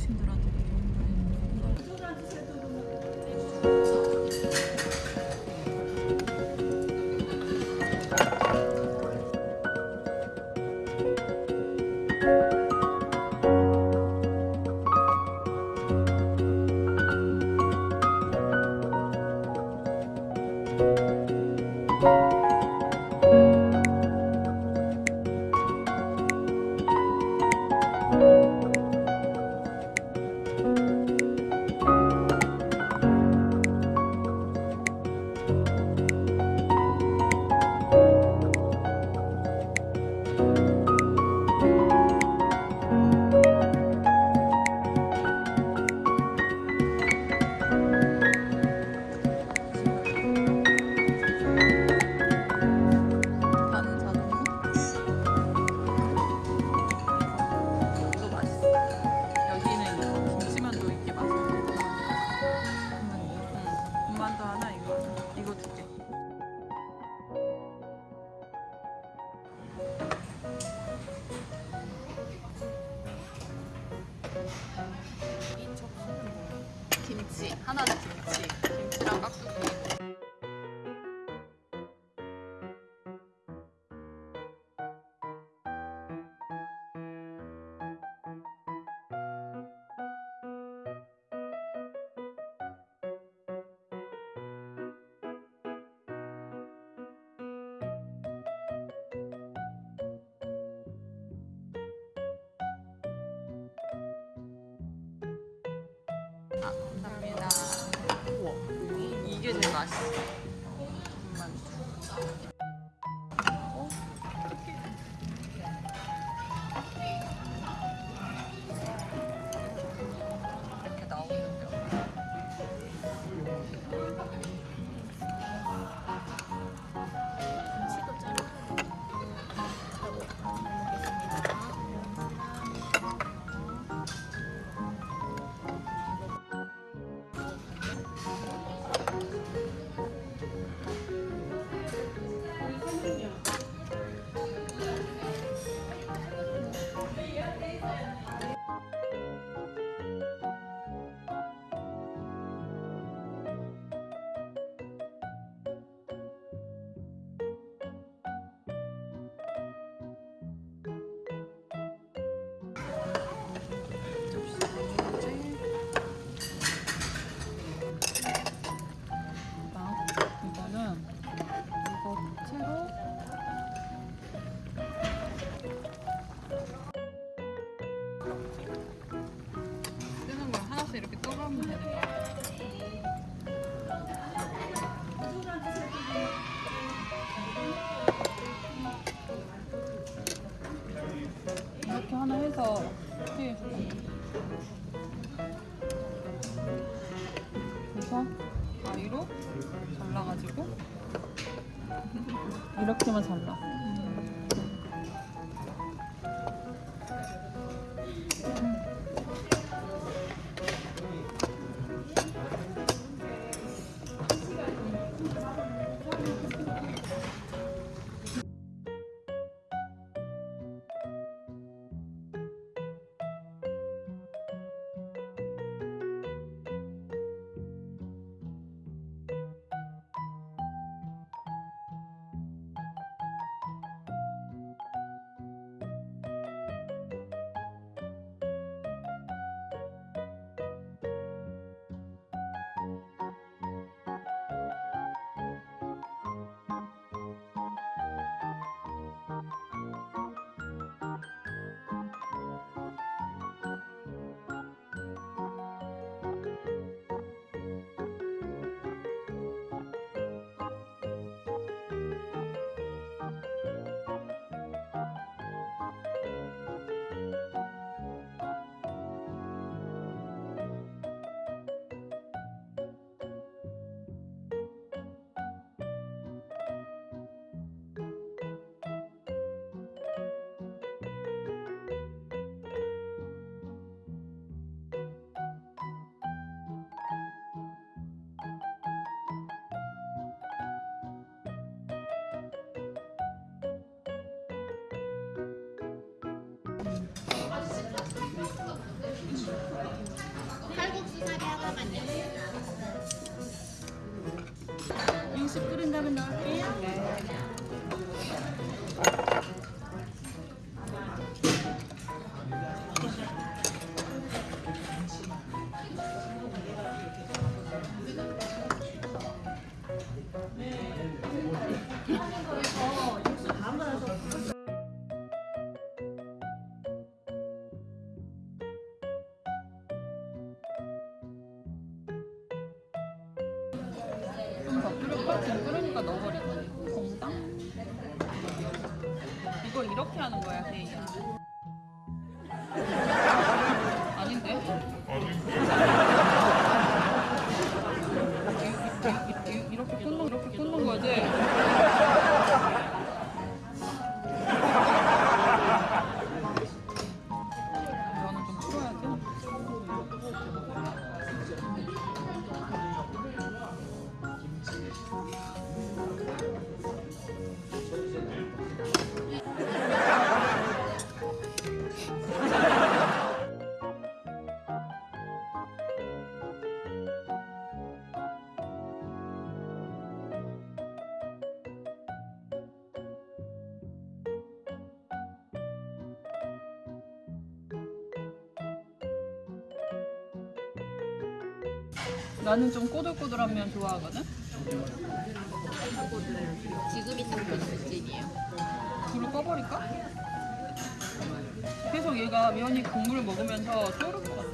어르신들한테 반 하나 맛있어. 군만두. 어? 뜨는 걸 하나씩 이렇게 떠가면 되는 거야. 이렇게 하나 해서 이렇게 그래서 가위로 잘라가지고 이렇게만 잘라. 칼국수 사리 하나만요. 음식 끓인 다음에 넣을게요. 지금 끓으니까 넣어버리자. 공당? 이거 이렇게 하는 거야, 세이야. 나는 좀 꼬들꼬들한 면 좋아하거든? 지금이 상품 수준이에요 불을 꺼버릴까? 계속 얘가 면이 국물을 먹으면서 쫄을 것 같아